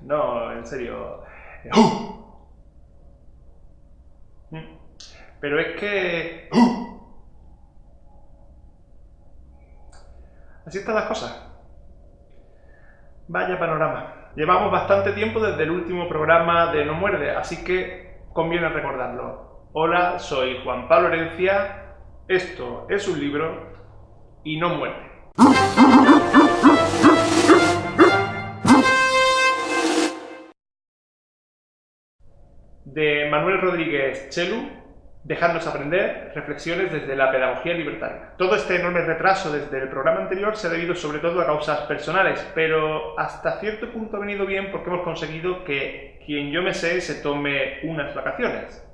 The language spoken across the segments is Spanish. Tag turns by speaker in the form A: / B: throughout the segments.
A: No, en serio. Pero es que... Así están las cosas. Vaya panorama. Llevamos bastante tiempo desde el último programa de No Muerde, así que conviene recordarlo. Hola, soy Juan Pablo Herencia, esto es un libro y no muerde. De Manuel Rodríguez Chelu, Dejadnos aprender, reflexiones desde la pedagogía libertaria. Todo este enorme retraso desde el programa anterior se ha debido sobre todo a causas personales, pero hasta cierto punto ha venido bien porque hemos conseguido que quien yo me sé se tome unas vacaciones.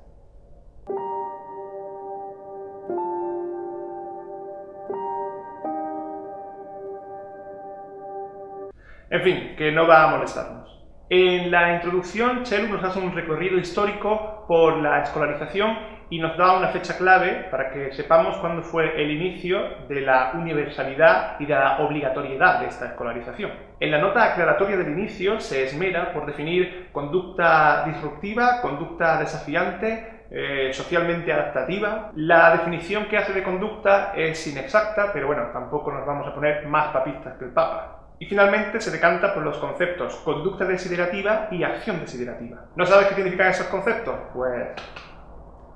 A: En fin, que no va a molestarnos. En la introducción, Chelu nos hace un recorrido histórico por la escolarización y nos da una fecha clave para que sepamos cuándo fue el inicio de la universalidad y de la obligatoriedad de esta escolarización. En la nota aclaratoria del inicio se esmera por definir conducta disruptiva, conducta desafiante, eh, socialmente adaptativa. La definición que hace de conducta es inexacta, pero bueno, tampoco nos vamos a poner más papistas que el Papa. Y finalmente se decanta por los conceptos conducta desiderativa y acción desiderativa. ¿No sabes qué significan esos conceptos? Pues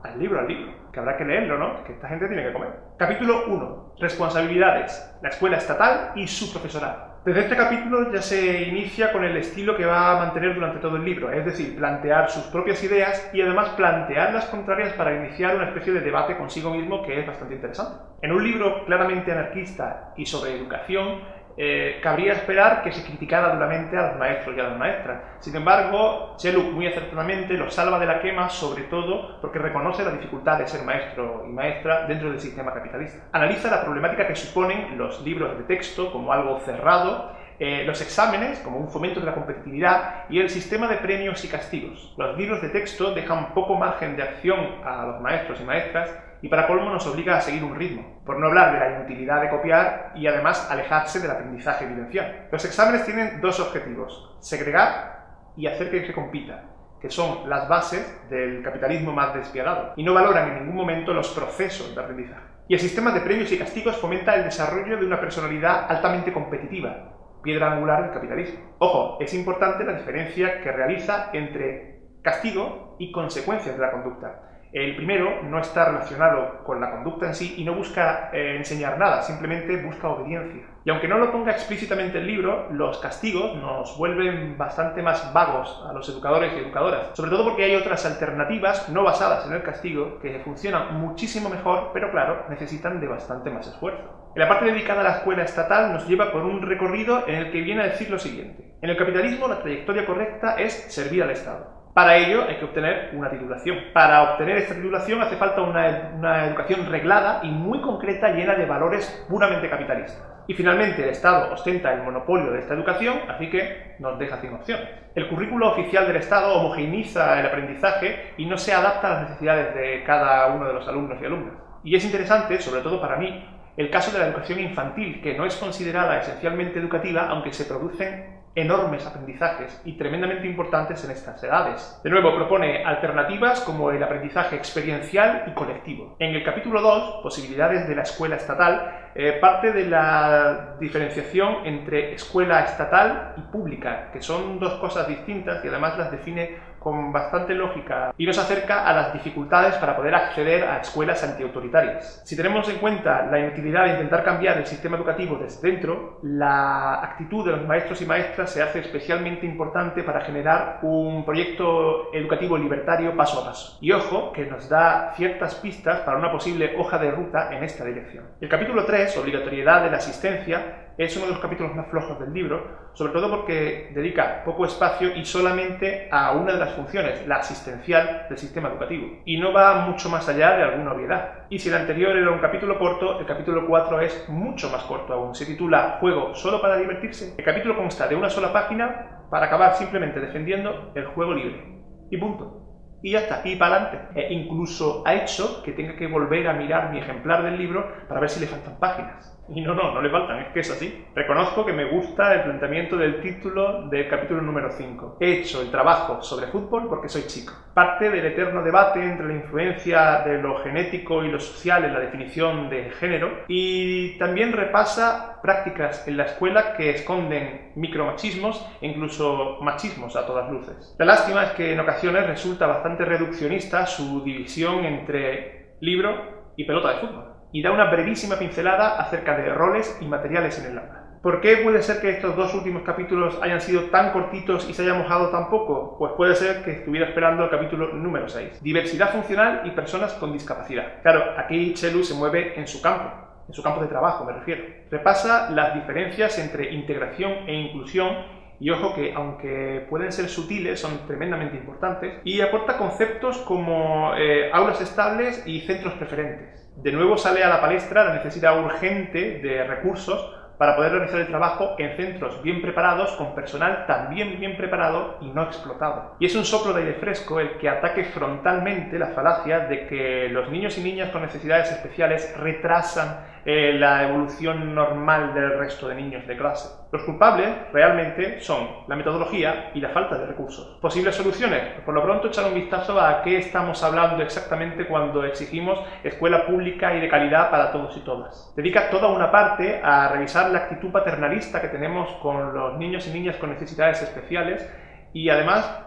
A: al libro, al libro, que habrá que leerlo, ¿no? Que esta gente tiene que comer. Capítulo 1. Responsabilidades. La escuela estatal y su profesorado. Desde este capítulo ya se inicia con el estilo que va a mantener durante todo el libro, es decir, plantear sus propias ideas y además plantear las contrarias para iniciar una especie de debate consigo mismo que es bastante interesante. En un libro claramente anarquista y sobre educación, eh, cabría esperar que se criticara duramente a los maestros y a las maestras. Sin embargo, Cheluk muy acertadamente lo salva de la quema, sobre todo porque reconoce la dificultad de ser maestro y maestra dentro del sistema capitalista. Analiza la problemática que suponen los libros de texto como algo cerrado eh, los exámenes como un fomento de la competitividad y el sistema de premios y castigos. Los libros de texto dejan poco margen de acción a los maestros y maestras y para colmo nos obliga a seguir un ritmo, por no hablar de la inutilidad de copiar y además alejarse del aprendizaje evidencial. Los exámenes tienen dos objetivos, segregar y hacer que se compita, que son las bases del capitalismo más despiadado, y no valoran en ningún momento los procesos de aprendizaje. Y el sistema de premios y castigos fomenta el desarrollo de una personalidad altamente competitiva, piedra angular del capitalismo. Ojo, es importante la diferencia que realiza entre castigo y consecuencias de la conducta. El primero no está relacionado con la conducta en sí y no busca eh, enseñar nada, simplemente busca obediencia. Y aunque no lo ponga explícitamente el libro, los castigos nos vuelven bastante más vagos a los educadores y educadoras, sobre todo porque hay otras alternativas no basadas en el castigo que funcionan muchísimo mejor, pero claro, necesitan de bastante más esfuerzo. En la parte dedicada a la escuela estatal nos lleva por un recorrido en el que viene a decir lo siguiente. En el capitalismo la trayectoria correcta es servir al Estado. Para ello hay que obtener una titulación. Para obtener esta titulación hace falta una, educación reglada y muy concreta llena de valores puramente capitalistas. Y finalmente el Estado ostenta el monopolio de esta educación, así que nos deja sin opciones. El currículo oficial del Estado homogeneiza el aprendizaje y no se adapta a las necesidades de cada uno de los alumnos y alumnas. Y es interesante, sobre todo para mí, el caso de la educación infantil, que no es considerada esencialmente educativa, aunque se producen enormes aprendizajes y tremendamente importantes en estas edades. De nuevo, propone alternativas como el aprendizaje experiencial y colectivo. En el capítulo 2, Posibilidades de la escuela estatal, eh, parte de la diferenciación entre escuela estatal y pública, que son dos cosas distintas y además las define con bastante lógica y nos acerca a las dificultades para poder acceder a escuelas antiautoritarias. Si tenemos en cuenta la inutilidad de intentar cambiar el sistema educativo desde dentro, la actitud de los maestros y maestras se hace especialmente importante para generar un proyecto educativo libertario paso a paso. Y ojo, que nos da ciertas pistas para una posible hoja de ruta en esta dirección. El capítulo 3, obligatoriedad de la asistencia, es uno de los capítulos más flojos del libro, sobre todo porque dedica poco espacio y solamente a una de las funciones, la asistencial del sistema educativo, y no va mucho más allá de alguna obviedad. Y si el anterior era un capítulo corto, el capítulo 4 es mucho más corto aún. Se titula Juego solo para divertirse. El capítulo consta de una sola página para acabar simplemente defendiendo el juego libre. Y punto y ya está, y para adelante. E incluso ha hecho que tenga que volver a mirar mi ejemplar del libro para ver si le faltan páginas. Y no, no, no le faltan, es que es así. Reconozco que me gusta el planteamiento del título del capítulo número 5. He hecho el trabajo sobre fútbol porque soy chico. Parte del eterno debate entre la influencia de lo genético y lo social en la definición de género y también repasa prácticas en la escuela que esconden micromachismos e incluso machismos a todas luces. La lástima es que en ocasiones resulta bastante reduccionista su división entre libro y pelota de fútbol y da una brevísima pincelada acerca de roles y materiales en el aula. ¿Por qué puede ser que estos dos últimos capítulos hayan sido tan cortitos y se haya mojado tan poco? Pues puede ser que estuviera esperando el capítulo número 6. Diversidad funcional y personas con discapacidad. Claro, aquí Chelu se mueve en su campo, en su campo de trabajo me refiero. Repasa las diferencias entre integración e inclusión y ojo que aunque pueden ser sutiles, son tremendamente importantes, y aporta conceptos como eh, aulas estables y centros preferentes. De nuevo sale a la palestra la necesidad urgente de recursos para poder realizar el trabajo en centros bien preparados, con personal también bien preparado y no explotado. Y es un soplo de aire fresco el que ataque frontalmente la falacia de que los niños y niñas con necesidades especiales retrasan eh, la evolución normal del resto de niños de clase. Los culpables realmente son la metodología y la falta de recursos. ¿Posibles soluciones? Por lo pronto echar un vistazo a qué estamos hablando exactamente cuando exigimos escuela pública y de calidad para todos y todas. Dedica toda una parte a revisar la actitud paternalista que tenemos con los niños y niñas con necesidades especiales y además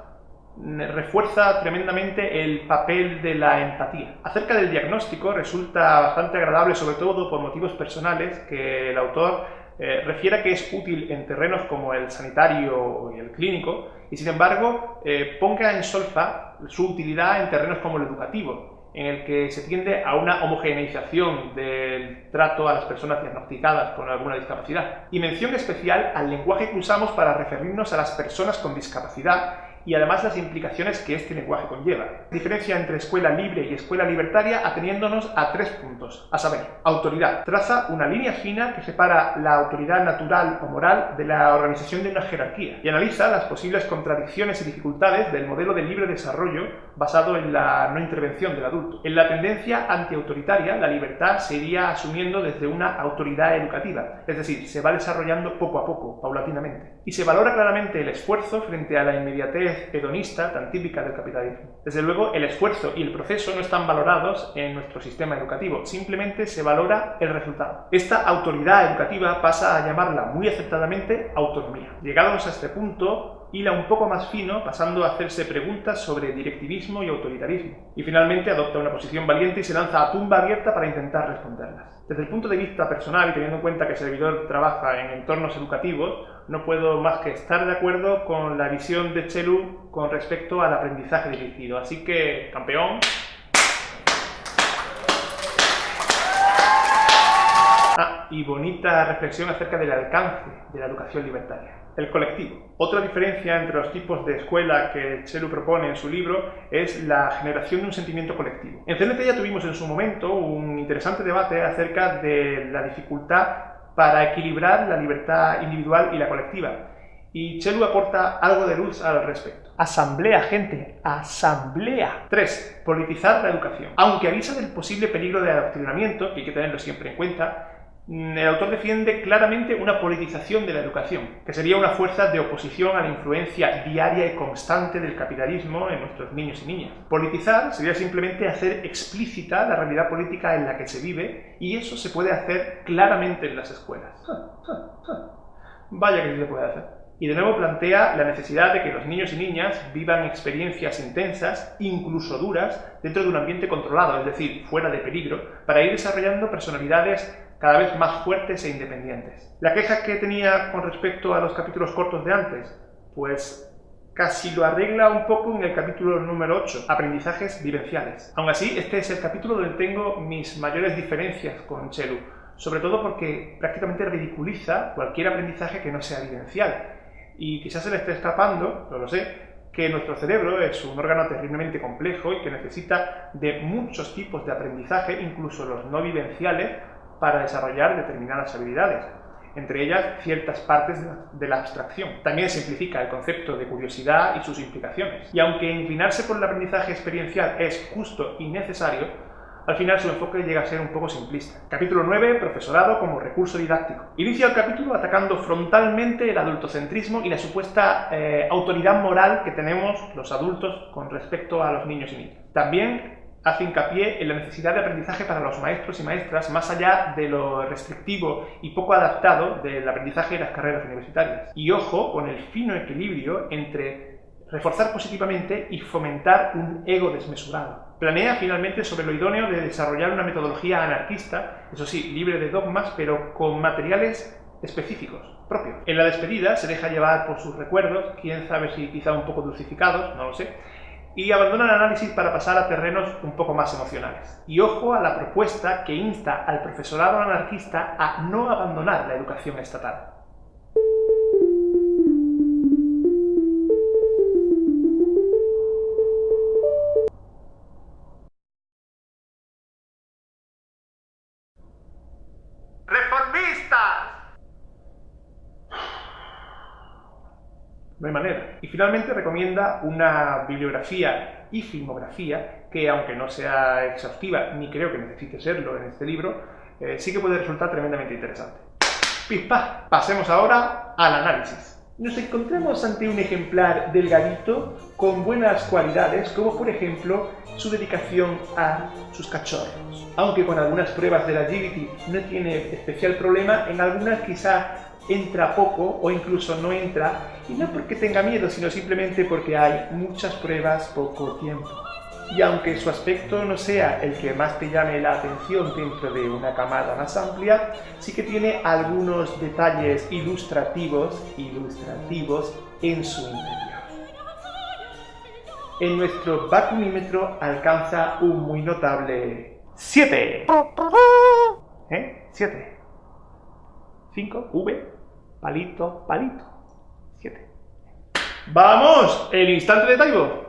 A: refuerza tremendamente el papel de la empatía. Acerca del diagnóstico resulta bastante agradable, sobre todo por motivos personales, que el autor eh, refiera que es útil en terrenos como el sanitario y el clínico, y sin embargo eh, ponga en solfa su utilidad en terrenos como el educativo, en el que se tiende a una homogeneización del trato a las personas diagnosticadas con alguna discapacidad. Y mención especial al lenguaje que usamos para referirnos a las personas con discapacidad y además las implicaciones que este lenguaje conlleva. Diferencia entre escuela libre y escuela libertaria ateniéndonos a tres puntos, a saber, autoridad. Traza una línea fina que separa la autoridad natural o moral de la organización de una jerarquía y analiza las posibles contradicciones y dificultades del modelo de libre desarrollo basado en la no intervención del adulto. En la tendencia antiautoritaria, la libertad se iría asumiendo desde una autoridad educativa, es decir, se va desarrollando poco a poco, paulatinamente. Y se valora claramente el esfuerzo frente a la inmediatez hedonista tan típica del capitalismo. Desde luego, el esfuerzo y el proceso no están valorados en nuestro sistema educativo, simplemente se valora el resultado. Esta autoridad educativa pasa a llamarla muy aceptadamente autonomía. Llegados a este punto, hila un poco más fino, pasando a hacerse preguntas sobre directivismo y autoritarismo. Y finalmente adopta una posición valiente y se lanza a tumba abierta para intentar responderlas. Desde el punto de vista personal y teniendo en cuenta que el servidor trabaja en entornos educativos, no puedo más que estar de acuerdo con la visión de Chelu con respecto al aprendizaje dirigido. Así que, campeón. Ah, y bonita reflexión acerca del alcance de la educación libertaria. El colectivo. Otra diferencia entre los tipos de escuela que Chelu propone en su libro es la generación de un sentimiento colectivo. En CNT ya tuvimos en su momento un interesante debate acerca de la dificultad para equilibrar la libertad individual y la colectiva. Y Chelu aporta algo de luz al respecto. Asamblea, gente, asamblea. 3. Politizar la educación. Aunque avisa del posible peligro de adoctrinamiento, que hay que tenerlo siempre en cuenta, el autor defiende claramente una politización de la educación, que sería una fuerza de oposición a la influencia diaria y constante del capitalismo en nuestros niños y niñas. Politizar sería simplemente hacer explícita la realidad política en la que se vive y eso se puede hacer claramente en las escuelas. Vaya que se puede hacer. Y de nuevo plantea la necesidad de que los niños y niñas vivan experiencias intensas, incluso duras, dentro de un ambiente controlado, es decir, fuera de peligro, para ir desarrollando personalidades cada vez más fuertes e independientes. La queja que tenía con respecto a los capítulos cortos de antes, pues casi lo arregla un poco en el capítulo número 8, aprendizajes vivenciales. Aún así, este es el capítulo donde tengo mis mayores diferencias con Chelu, sobre todo porque prácticamente ridiculiza cualquier aprendizaje que no sea vivencial. Y quizás se le esté escapando, no lo sé, que nuestro cerebro es un órgano terriblemente complejo y que necesita de muchos tipos de aprendizaje, incluso los no vivenciales, para desarrollar determinadas habilidades, entre ellas ciertas partes de la abstracción. También simplifica el concepto de curiosidad y sus implicaciones. Y aunque inclinarse por el aprendizaje experiencial es justo y necesario, Al final su enfoque llega a ser un poco simplista. Capítulo 9, profesorado como recurso didáctico. Inicia el capítulo atacando frontalmente el adultocentrismo y la supuesta eh, autoridad moral que tenemos los adultos con respecto a los niños y niñas. También hace hincapié en la necesidad de aprendizaje para los maestros y maestras más allá de lo restrictivo y poco adaptado del aprendizaje de las carreras universitarias. Y ojo con el fino equilibrio entre reforzar positivamente y fomentar un ego desmesurado. Planea finalmente sobre lo idóneo de desarrollar una metodología anarquista, eso sí, libre de dogmas, pero con materiales específicos, propios. En la despedida se deja llevar por sus recuerdos, quién sabe si quizá un poco dulcificados, no lo sé, y abandona el análisis para pasar a terrenos un poco más emocionales. Y ojo a la propuesta que insta al profesorado anarquista a no abandonar la educación estatal. Hay manera. Y finalmente recomienda una bibliografía y filmografía que, aunque no sea exhaustiva, ni creo que necesite serlo en este libro, eh, sí que puede resultar tremendamente interesante. Pispa, pasemos ahora al análisis. Nos encontramos ante un ejemplar delgadito con buenas cualidades, como por ejemplo su dedicación a sus cachorros. Aunque con algunas pruebas de la agility no tiene especial problema, en algunas quizá entra poco o incluso no entra, y no porque tenga miedo, sino simplemente porque hay muchas pruebas, poco tiempo. Y aunque su aspecto no sea el que más te llame la atención dentro de una camada más amplia, sí que tiene algunos detalles ilustrativos, ilustrativos en su interior. En nuestro vacumímetro alcanza un muy notable 7. ¿Eh? 7. 5, V, palito, palito. 7. ¡Vamos! ¡El instante de Taibo!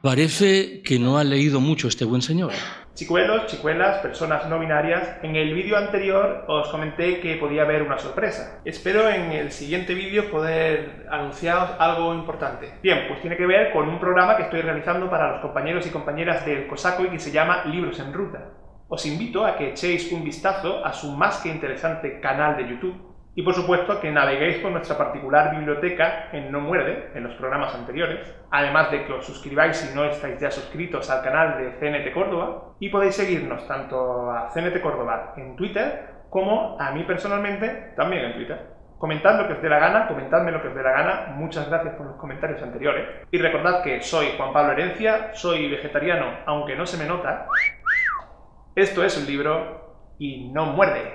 B: Parece que no ha leído mucho este buen señor.
A: Chicuelos, chicuelas, personas no binarias, en el vídeo anterior os comenté que podía haber una sorpresa. Espero en el siguiente vídeo poder anunciaros algo importante. Bien, pues tiene que ver con un programa que estoy realizando para los compañeros y compañeras del COSACO y que se llama Libros en Ruta os invito a que echéis un vistazo a su más que interesante canal de YouTube y por supuesto que naveguéis por nuestra particular biblioteca en No Muerde, en los programas anteriores, además de que os suscribáis si no estáis ya suscritos al canal de CNT Córdoba y podéis seguirnos tanto a CNT Córdoba en Twitter como a mí personalmente también en Twitter. Comentad lo que os dé la gana, comentadme lo que os dé la gana, muchas gracias por los comentarios anteriores. Y recordad que soy Juan Pablo Herencia, soy vegetariano aunque no se me nota, esto es un libro y no muerde.